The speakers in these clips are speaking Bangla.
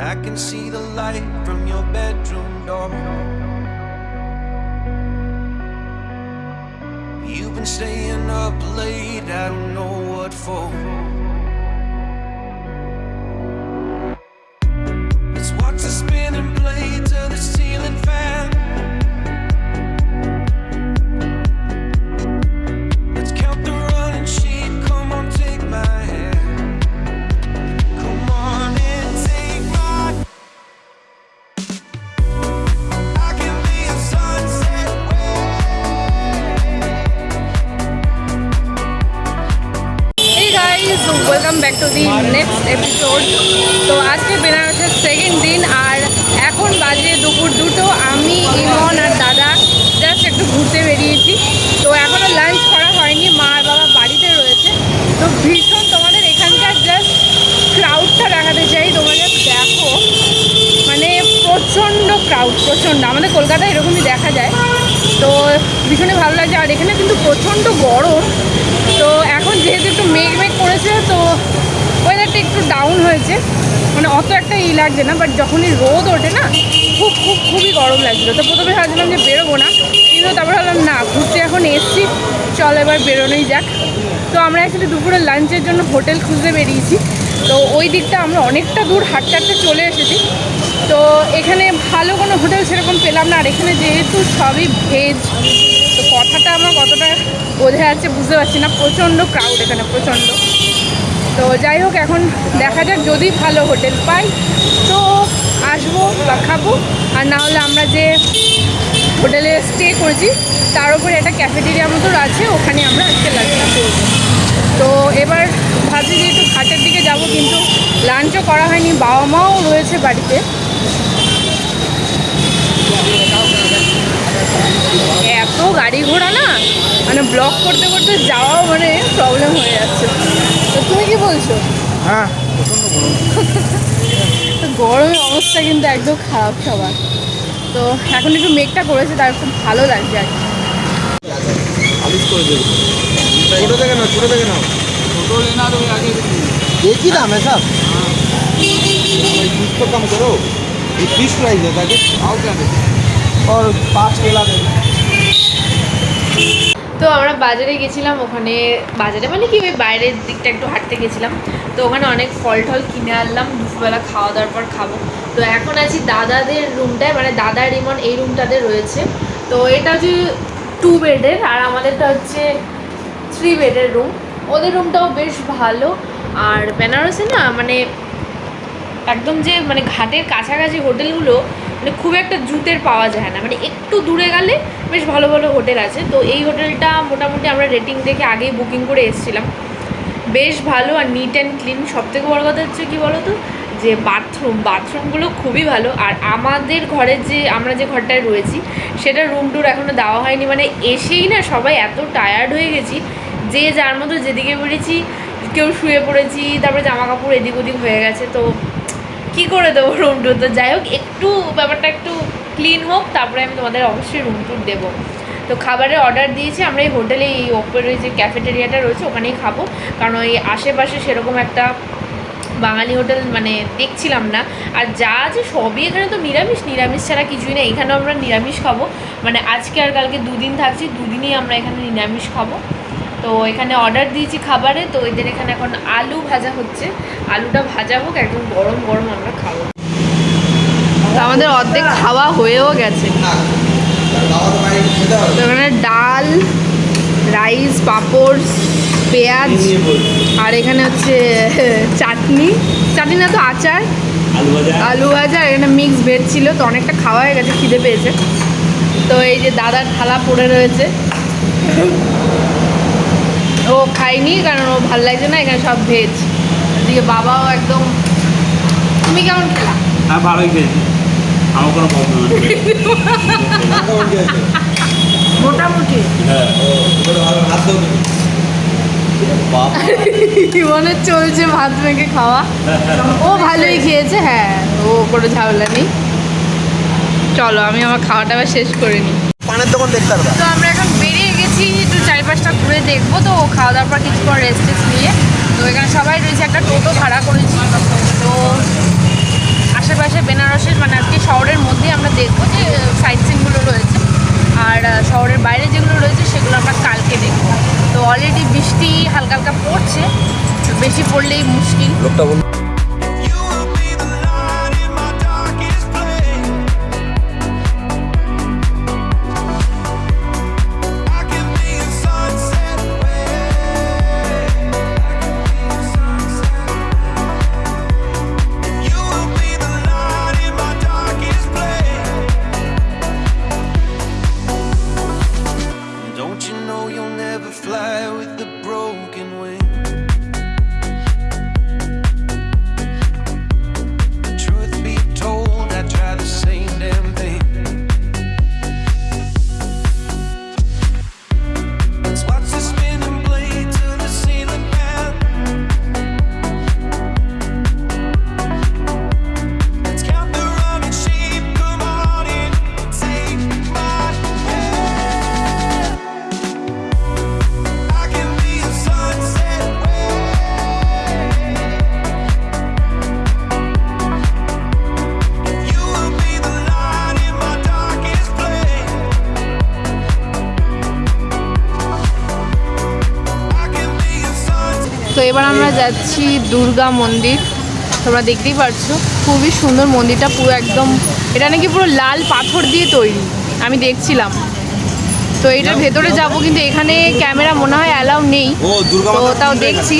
I can see the light from your bedroom door. You've been staying up late, I don't know what for. Let's watch the spinning blades crowd প্রচণ্ড। আমাদের কলকাতায় এরকমই দেখা যায়। তো ভীষণই ভালো লাগছে। আর এখানে কিন্তু প্রচণ্ড গরম। তো এখন যেহেতু একটু মেঘ মেঘ করেছে, তো ওয়েদারটা একটু ডাউন হয়েছে। মানে অত একটা ই লাগছে না বাট যখনই রোদ ওঠে না, খুব খুব, খুবই গরম লাগছিল। তো প্রথমে ভাবছিলাম যে বেরোবো না। কিন্তু তারপর ভাবলাম, না, ঘুরতে এখন এসছি। চল এবার বেরোনোই যাক। তো আমরা অ্যাকচুয়ালি দুপুরে লাঞ্চের জন্য হোটেল খুঁজতে বেরিয়েছি। তো ওই দিকটা আমরা অনেকটা দূর হাঁটতে হাঁটতে চলে এসেছি। তো এখানে ভালো কোনো হোটেল সেরকম পেলাম না। আর এখানে যেহেতু সবই ভেজ তো কথাটা আমার কতটা বোঝা যাচ্ছে বুঝতে পারছি না। প্রচণ্ড ক্রাউড এখানে, প্রচণ্ড। তো যাই হোক, এখন দেখা যাক যদি ভালো হোটেল পাই। তো আসব বা খাব। আর না হলে আমরা যে হোটেলে স্টে করেছি তার উপরে একটা ক্যাফেটেরিয়া মতো আছে ওখানে আমরা আজকে লাঞ্চটা করব। তো এবার ভাবছি যে একটু ঘাটের দিকে যাব কিন্তু লাঞ্চও করা হয়নি বাবা মাও রয়েছে বাড়িতে। এত গাড়ি ঘোড়া না মানে ব্লক করতে করতে যাওয়াও মানে প্রবলেম হয়ে যাচ্ছে। তো তুমি কি বলছো? হ্যাঁ তো গরমের অবস্থা কিন্তু একদম খারাপ সবার তো এখন একটু মেঘটা করেছে তার খুব ভালো লাগছে আর কি। আলিশ করে দেবে ছোট থেকে নাও ছোট থেকে নাও एक ही दाम है सब बीस तो कम करो ये बीस प्राइस है ताकि आओ क्या दे और पाँच केला दे তো আমরা বাজারে গেছিলাম ওখানে বাজারে মানে কি ওই বাইরের দিকটা একটু হাঁটতে গেছিলাম তো ওখানে অনেক ফল টল কিনে আনলাম দুপুরবেলা খাওয়া দাওয়ার পর খাবো তো এখন আছি দাদাদের রুমটায় মানে দাদা রিমন এই রুমটাতে রয়েছে তো এটা হচ্ছে টু বেডের আর আমাদেরটা হচ্ছে থ্রি বেডের রুম ওদের রুমটাও বেশ ভালো। আর বেনারসে না মানে একদম যে মানে ঘাটের কাছাকাছি হোটেলগুলো মানে খুব একটা জুতের পাওয়া যায় না। মানে একটু দূরে গেলে বেশ ভালো ভালো হোটেল আছে। তো এই হোটেলটা মোটামুটি আমরা রেটিং দেখে আগেই বুকিং করে এসেছিলাম। বেশ ভালো আর নিট অ্যান্ড ক্লিন সব থেকে বড় কথা হচ্ছে কী বলো তো যে বাথরুম বাথরুমগুলো খুবই ভালো। আর আমাদের ঘরের যে, আমরা যে ঘরটায় রয়েছি, সেটা রুম টুর এখনও দেওয়া হয়নি। মানে এসেই না সবাই এত টায়ার্ড হয়ে গেছি যে যার মতো যেদিকে বেরিয়েছি, কেউ শুয়ে পড়েছি, তারপরে জামা কাপড় এদিক ওদিক হয়ে গেছে। তো কি করে দেবো রুম টুর তো যাই হোক, একটু ব্যাপারটা একটু ক্লিন হোক, তারপরে আমি তোমাদের অবশ্যই রুম টুর দেবো। তো খাবারের অর্ডার দিয়েছি, আমরা এই হোটেলে এই ওপরে যে ক্যাফেটেরিয়াটা রয়েছে, ওখানেই খাব। কারণ ওই আশেপাশে সেরকম একটা বাঙালি হোটেল মানে দেখছিলাম না। আর যা আছে সবই এখানে তো নিরামিষ নিরামিষ ছাড়া কিছুই না এখানেও আমরা নিরামিষ খাব। মানে আজকে আর কালকে দুদিন থাকছি, দুদিনই আমরা এখানে নিরামিষ খাব। তো এখানে অর্ডার দিয়েছি খাবারে, তো এদের এখানে এখন আলু ভাজা হচ্ছে। আলুটা ভাজা হোক, একদম গরম গরম আমরা খাব। আমাদের অর্ধেক খাওয়া হয়েও গেছে। তো এখানে ডাল, রাইস, পাঁপড় পেঁয়াজ আর এখানে হচ্ছে চাটনি। চাটনি না তো আচার। আলু ভাজা। আর এখানে মিক্স ভেজ ছিল তো অনেকটা খাওয়া হয়ে গেছে খিদে পেয়েছে। তো এই যে দাদার থালা পড়ে রয়েছে। ও খায়নি কারণ ও ভালো লাগছে না এখানে সব ভেজ এদিকে বাবাও একদম তুমি কেমন খেলা? হ্যাঁ ভালোই খেয়েছি। আমার কোনো প্রবলেম মোটামুটি। হ্যাঁ। জীবনে চলছে ভাত মেখে খাওয়া। ও ভালোই খেয়েছে হ্যাঁ ও কোনো ঝামেলা নেই। চলো আমি আমার খাওয়াটা আবার শেষ করে নিই। তো আমরা এখন বেরিয়ে গেছি একটু চারিপাশটা ঘুরে দেখব। তো খাওয়া দাওয়ার পর কিছুক্ষণ রেস্ট টেস্ট নিয়ে। তো এখানে সবাই রয়েছে একটা টোটো ভাড়া করেছি। তো আশেপাশে বেনারসের মানে আজকে শহরের মধ্যে আমরা দেখব যে সাইট সিনগুলো রয়েছে। আর শহরের বাইরে যেগুলো রয়েছে সেগুলো আমরা কালকে দেখব। তো অলরেডি বৃষ্টি হালকা হালকা পড়ছে বেশি পড়লেই মুশকিল। লোকটা আমরা যাচ্ছি দুর্গা মন্দির। তোমরা দেখতেই পারছ খুবই সুন্দর মন্দিরটা পুরো একদম এটা নাকি পুরো লাল পাথর দিয়ে তৈরি আমি দেখছিলাম। তো এটার ভেতরে যাব কিন্তু এখানে ক্যামেরা মনে হয় অ্যালাউ নেই। তো তাও দেখছি।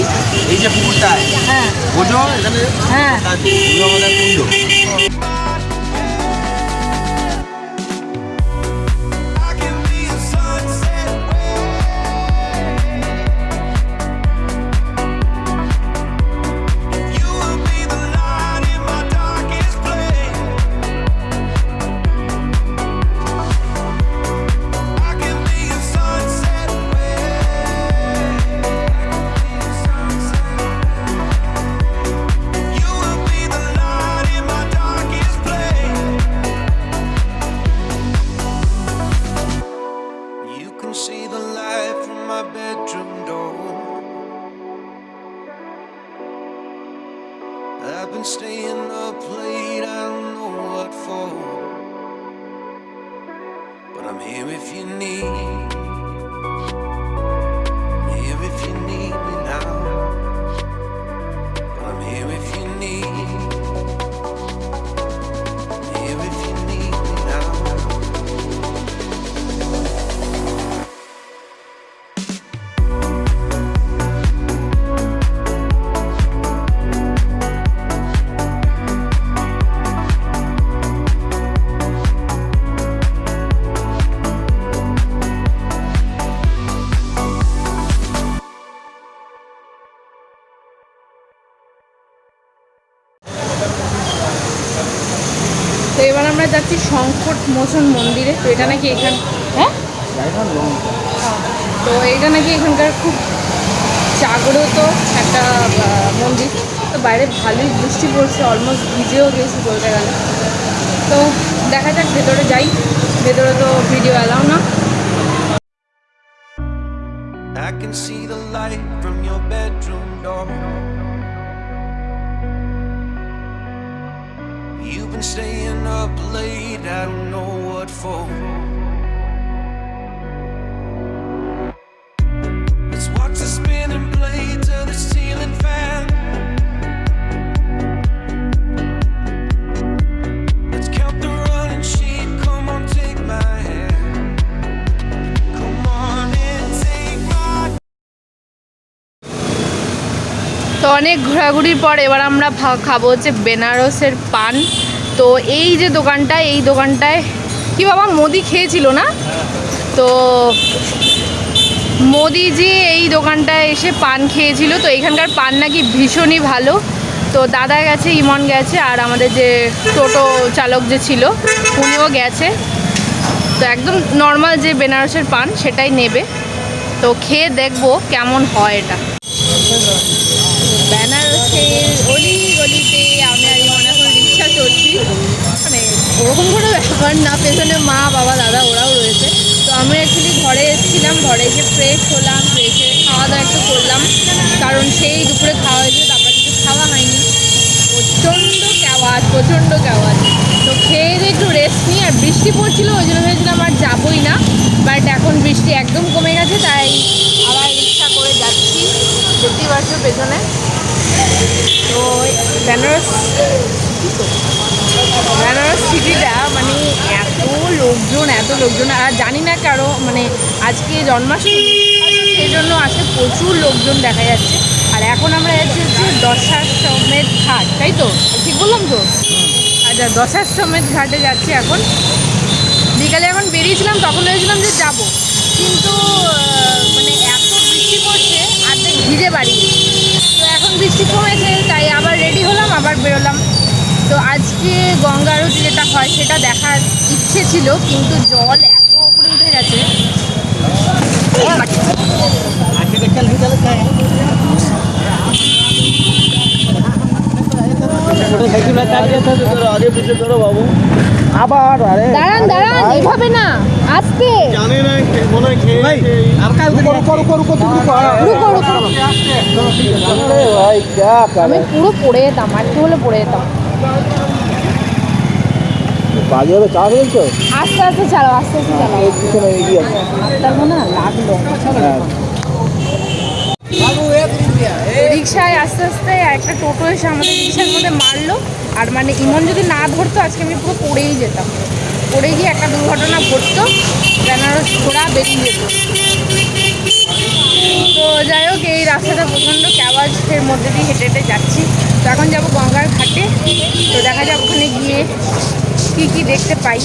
এই যে পুকুরটায় হ্যাঁ। হ্যাঁ। আমরা যাচ্ছি সংকট মোচন মন্দিরে। তো এটা নাকি এখান হ্যাঁ? তো এটা নাকি এখানকার খুব জাগ্রত একটা মন্দির। তো বাইরে ভালোই বৃষ্টি পড়ছে অলমোস্ট ভিজেও গেছি বলতে গেলে। তো দেখা যাক, ভেতরে যাই। ভেতরে তো ভিডিও অ্যালাউ না। I can see the light from your bedroom door. You've been staying up late, I don't know what for. অনেক ঘোরাঘুরির পর এবার আমরা খাব হচ্ছে বেনারসের পান। তো এই যে দোকানটা, এই দোকানটায় কি বাবা, মোদি খেয়েছিল না? তো মোদি যে এই দোকানটায় এসে পান খেয়েছিল। তো এখানকার পান নাকি ভীষণই ভালো। তো দাদা গেছে, ইমন গেছে, আর আমাদের যে টোটো চালক যে ছিল, উনিও গেছে। তো একদম নর্মাল যে বেনারসের পান, সেটাই নেবে। তো খেয়ে দেখব কেমন হয় এটা। বেনারসের অলি গলিতে আমি আর ইমন এখন মানে ওরকম কোনো ব্যাপার না, পেছনে মা, বাবা, দাদা, ওরাও রয়েছে। তো আমি অ্যাকচুয়ালি ঘরে এসেছিলাম, ঘরে এসে ফ্রেশ হলাম ফ্রেশে খাওয়া দাওয়া একটু করলাম। কারণ সেই দুপুরে খাওয়া হয়েছে তারপর কিছু খাওয়া হয়নি। প্রচণ্ড কেওয়াজ প্রচণ্ড কেওয়াজ তো খেয়ে দিয়ে একটু রেস্ট নিই আর বৃষ্টি পড়ছিল, ওই জন্য ভেবেছিলাম আর যাবোই না। বাট এখন বৃষ্টি একদম কমে গেছে, তাই আবার রিক্সা করে যাচ্ছি। দেখতেই পাচ্ছ পেছনে। তো বেনারস বেনারস সিটিটা মানে এত লোকজন এত লোকজন, আর জানি না কারও মানে আজকে জন্মাষ্টমী সেই জন্য আজকে প্রচুর লোকজন দেখা যাচ্ছে। আর এখন আমরা যাচ্ছি হচ্ছে দশাশ্বমেধ ঘাট, তাই তো? ঠিক বললাম তো? আচ্ছা দশাশ্বমেধ ঘাটে যাচ্ছি এখন। বিকালে এখন বেরিয়েছিলাম, তখন ভেবেছিলাম যে যাব। কিন্তু মানে এত বৃষ্টি পড়ছে অর্ধেক ভিজে বাড়ি। বৃষ্টি কমেছে তাই আবার রেডি হলাম, আবার বেরোলাম। তো আজকে গঙ্গা আরতি যেটা হয় সেটা দেখার ইচ্ছে ছিল, কিন্তু জল এত উপরে উঠে গেছে আগে পিছিয়ে করো বাবু আবার পড়ে যেতাম আর হলে পড়ে যেতাম। চা ফেলছো আস্তে আস্তে চালাও আস্তে আস্তে চালাও এই লাগল। রিক্সায় আস্তে আস্তে একটা টোটো এসে আমাদের রিক্সার মধ্যে মারলো। আর মানে ইমন যদি না ধরতো, আজকে আমি পুরো পড়েই যেতাম। পড়ে গিয়ে একটা দুর্ঘটনা ঘটতো, বেনারস ঘোড়া বেরিয়ে যেত। তো যাই হোক, এই রাস্তাটা প্রচণ্ড ক্যাওয়াজের মধ্যে দিয়ে হেঁটে হেঁটে যাচ্ছি। তো এখন যাব গঙ্গার ঘাটে। তো দেখা যাক ওখানে গিয়ে কী কী দেখতে পাই।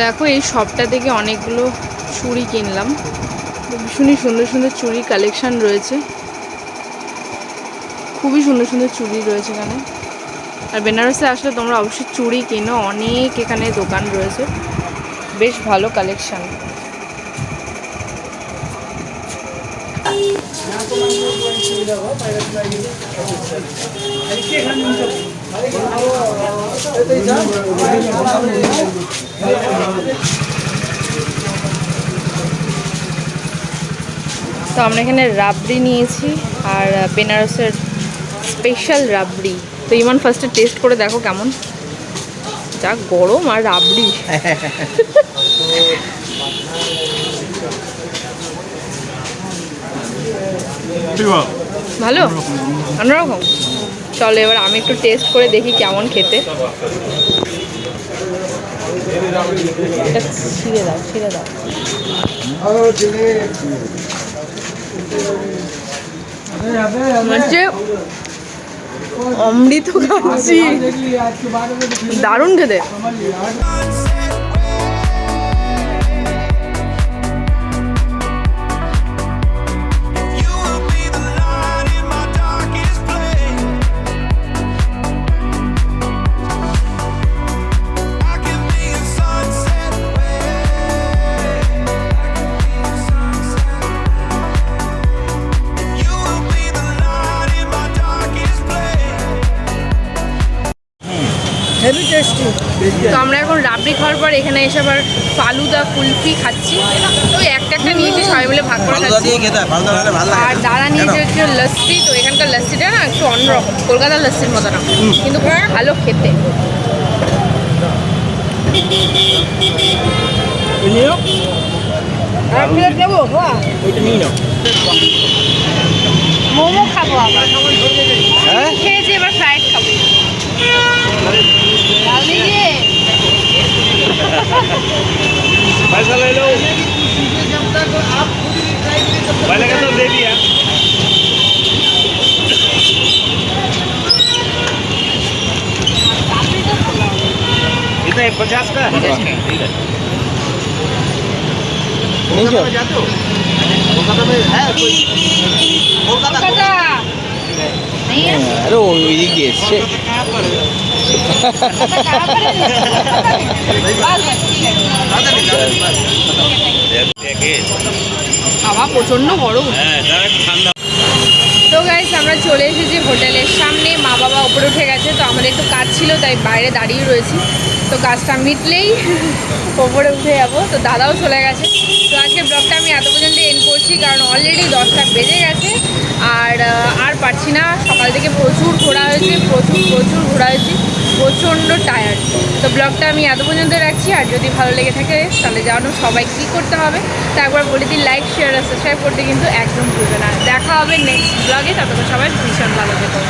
দেখো, এই শপটা থেকে অনেকগুলো চুড়ি কিনলাম। ভীষণই সুন্দর সুন্দর চুড়ি কালেকশান রয়েছে। খুবই সুন্দর সুন্দর চুড়ি রয়েছে এখানে। আর বেনারসে আসলে তোমরা অবশ্যই চুড়ি কিনো, অনেক এখানে দোকান রয়েছে। বেশ ভালো কালেকশন তো আমরা এখানে রাবড়ি নিয়েছি আর বেনারসের স্পেশাল রাবড়ি। তো ইমান ফার্স্টে টেস্ট করে দেখো কেমন। যা গরম আর রাবড়ি। ভালো? অন্যরকম? চলো এবার আমি একটু টেস্ট করে দেখি কেমন খেতে। এটা অমৃত খাচ্ছি। দারুণ খেতে। তো আমরা এখন রাবড়ি খাওয়ার পর এখানে এসে আবার ফালুদা কুলফি খাচ্ছি। তো একটা একটা নিয়েছি সবাই মিলে ভাগ করে খাচ্ছি। আর দাঁড়া নিয়েছে হচ্ছে লস্যি তো এখানকার লস্যিটা না একটু অন্যরকম কলকাতার লস্যির মতো না কিন্তু ভালো খেতে। মোমো খাব আবার। হ্যাঁ? খেয়েছি এবার ফ্রাইড খাব? पैसा ले लो पहले कहते दे दिया। पचास का? ठीक है कोलकाता में जाते हो। कोलकाता में है कोई कोलकाता नहीं है अरे वो ये गेस्ट है হাওয়া প্রচণ্ড গরম। তো গাইস আমরা চলে এসেছি হোটেলের সামনে। মা বাবা উপরে উঠে গেছে, তো আমাদের একটু কাজ ছিল, তাই বাইরে দাঁড়িয়ে রয়েছি। তো কাজটা মিটলেই ওপরে উঠে যাব। তো দাদাও চলে গেছে। তো আজকে ব্লগটা আমি এত পর্যন্ত এন্ড করছি, কারণ অলরেডি দশটা বেজে গেছে। আর আর পারছি না। সকাল থেকে প্রচুর ঘোরা হয়েছে, প্রচুর প্রচুর ঘোরা হয়েছে। প্রচণ্ড টায়ার্ড তো ব্লগটা আমি এত পর্যন্ত রাখছি, আর যদি ভালো লেগে থাকে, তাহলে জানো সবাই কী করতে হবে। তো একবার বলে দিই লাইক শেয়ার আর সাবস্ক্রাইব করতে কিন্তু একদম ভুলবে না। দেখা হবে নেক্সট ব্লগে ততক্ষণ সবাই ভীষণ ভালো থেকো।